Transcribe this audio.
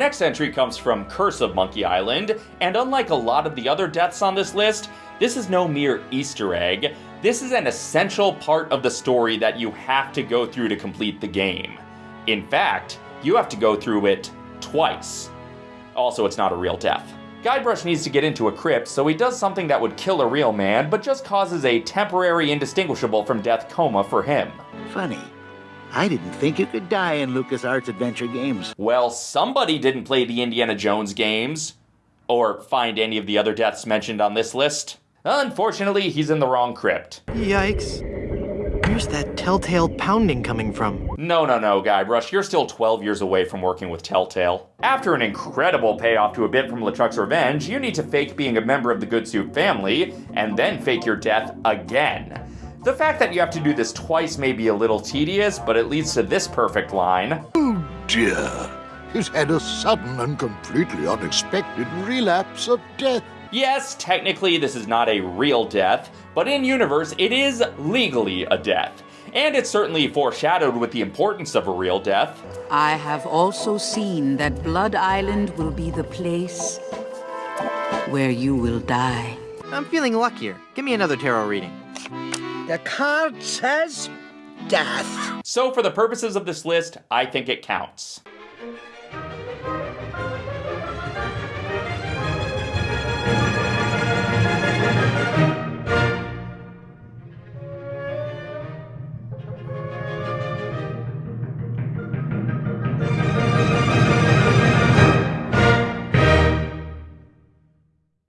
next entry comes from Curse of Monkey Island, and unlike a lot of the other deaths on this list, this is no mere Easter egg. This is an essential part of the story that you have to go through to complete the game. In fact, you have to go through it twice. Also, it's not a real death. Guybrush needs to get into a crypt, so he does something that would kill a real man, but just causes a temporary indistinguishable from death coma for him. Funny. I didn't think you could die in LucasArts Adventure games. Well, somebody didn't play the Indiana Jones games. Or find any of the other deaths mentioned on this list. Unfortunately, he's in the wrong crypt. Yikes. Where's that telltale pounding coming from? No, no, no, Guybrush, you're still 12 years away from working with Telltale. After an incredible payoff to a bit from LeChuck's Revenge, you need to fake being a member of the Goodsoup family, and then fake your death again. The fact that you have to do this twice may be a little tedious, but it leads to this perfect line. Oh dear. He's had a sudden and completely unexpected relapse of death. Yes, technically this is not a real death, but in universe it is legally a death. And it's certainly foreshadowed with the importance of a real death. I have also seen that Blood Island will be the place where you will die. I'm feeling luckier. Give me another tarot reading. The card says death. So for the purposes of this list, I think it counts.